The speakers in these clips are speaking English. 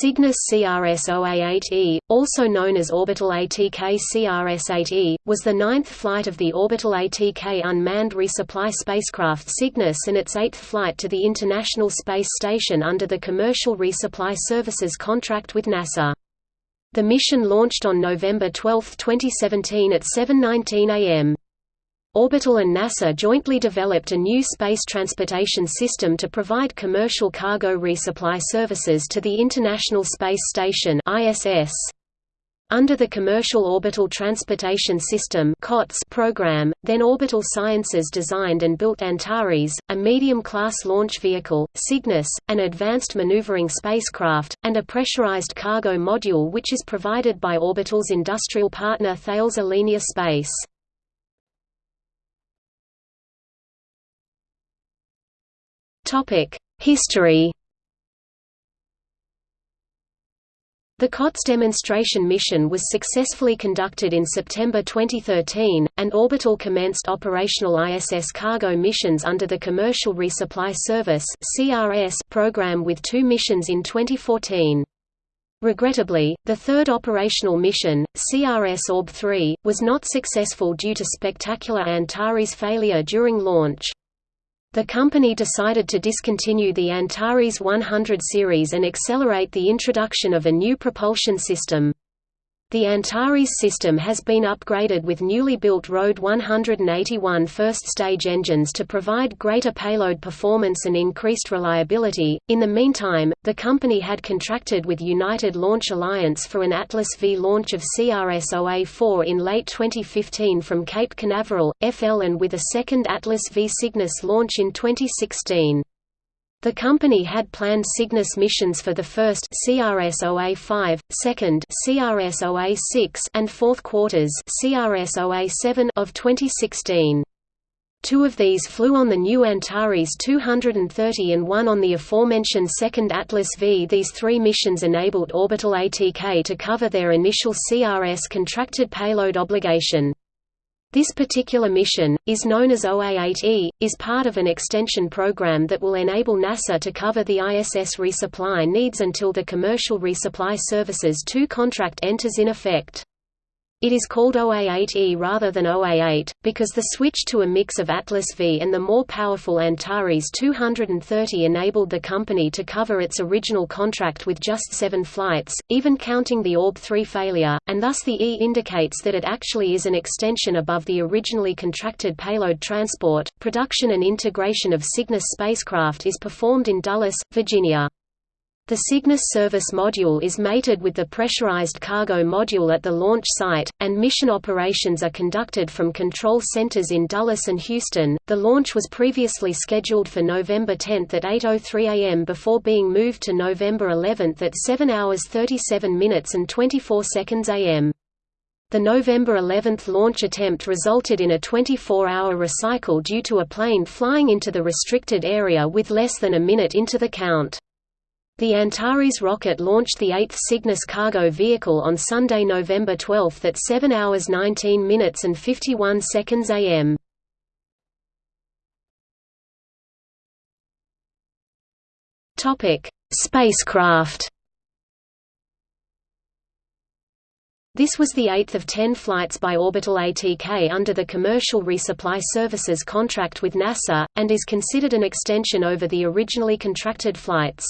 Cygnus CRS-OA8E, also known as Orbital ATK CRS-8E, was the ninth flight of the Orbital ATK unmanned resupply spacecraft Cygnus and its eighth flight to the International Space Station under the Commercial Resupply Services contract with NASA. The mission launched on November 12, 2017 at 7.19 am. Orbital and NASA jointly developed a new space transportation system to provide commercial cargo resupply services to the International Space Station ISS. Under the Commercial Orbital Transportation System program, then Orbital Sciences designed and built Antares, a medium-class launch vehicle, Cygnus, an advanced maneuvering spacecraft, and a pressurized cargo module which is provided by Orbital's industrial partner Thales Alenia Space. History The COTS demonstration mission was successfully conducted in September 2013, and Orbital commenced operational ISS cargo missions under the Commercial Resupply Service program with two missions in 2014. Regrettably, the third operational mission, CRS Orb-3, was not successful due to spectacular Antares failure during launch. The company decided to discontinue the Antares 100 series and accelerate the introduction of a new propulsion system. The Antares system has been upgraded with newly built RD 181 first-stage engines to provide greater payload performance and increased reliability. In the meantime, the company had contracted with United Launch Alliance for an Atlas V launch of CRS-OA4 in late 2015 from Cape Canaveral, FL and with a second Atlas V Cygnus launch in 2016. The company had planned Cygnus missions for the first CRS-OA5, second CRS-OA6 and fourth quarters CRS-OA7 of 2016. Two of these flew on the new Antares 230 and one on the aforementioned second Atlas V. These three missions enabled Orbital ATK to cover their initial CRS contracted payload obligation. This particular mission, is known as OA-8E, is part of an extension program that will enable NASA to cover the ISS resupply needs until the Commercial Resupply Services 2 contract enters in effect. It is called OA8E rather than OA8, because the switch to a mix of Atlas V and the more powerful Antares 230 enabled the company to cover its original contract with just seven flights, even counting the Orb-3 failure, and thus the E indicates that it actually is an extension above the originally contracted payload transport. Production and integration of Cygnus spacecraft is performed in Dulles, Virginia. The Cygnus service module is mated with the pressurized cargo module at the launch site, and mission operations are conducted from control centers in Dulles and Houston. The launch was previously scheduled for November 10 at 8:03 a.m. before being moved to November 11 at 7 hours 37 minutes and 24 seconds a.m. The November 11 launch attempt resulted in a 24-hour recycle due to a plane flying into the restricted area with less than a minute into the count. The Antares rocket launched the 8th Cygnus cargo vehicle on Sunday, November 12 at 7 hours 19 minutes and 51 seconds am. Topic: Spacecraft. This was the eighth of ten flights by Orbital ATK under the Commercial Resupply Services contract with NASA, and is considered an extension over the originally contracted flights.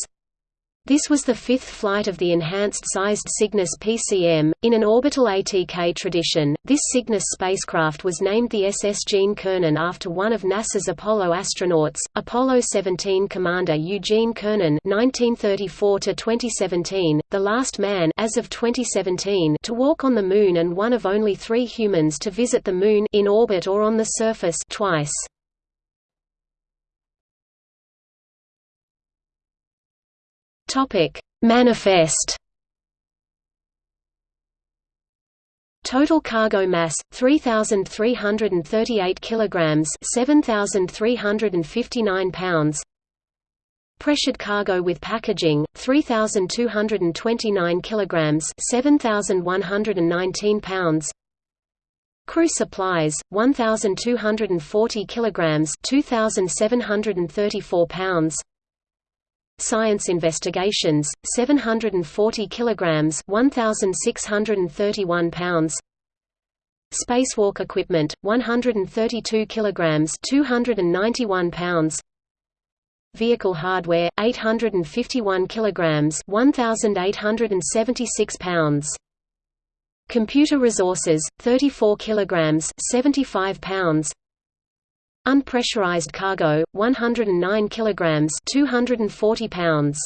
This was the fifth flight of the enhanced-sized Cygnus PCM. In an orbital ATK tradition, this Cygnus spacecraft was named the SS Gene Cernan after one of NASA's Apollo astronauts, Apollo 17 Commander Eugene Cernan (1934–2017), the last man as of 2017 to walk on the Moon and one of only three humans to visit the Moon in orbit or on the surface twice. Topic: Manifest. Total cargo mass 3338 kilograms, 7359 pounds. Pressured cargo with packaging 3229 kilograms, 7119 pounds. Crew supplies 1240 kilograms, 2734 pounds. Science investigations 740 kilograms 1631 pounds. Spacewalk equipment 132 kilograms 291 pounds. Vehicle hardware 851 kilograms 1876 pounds. Computer resources 34 kilograms 75 pounds Unpressurized cargo 109 kilograms 240 pounds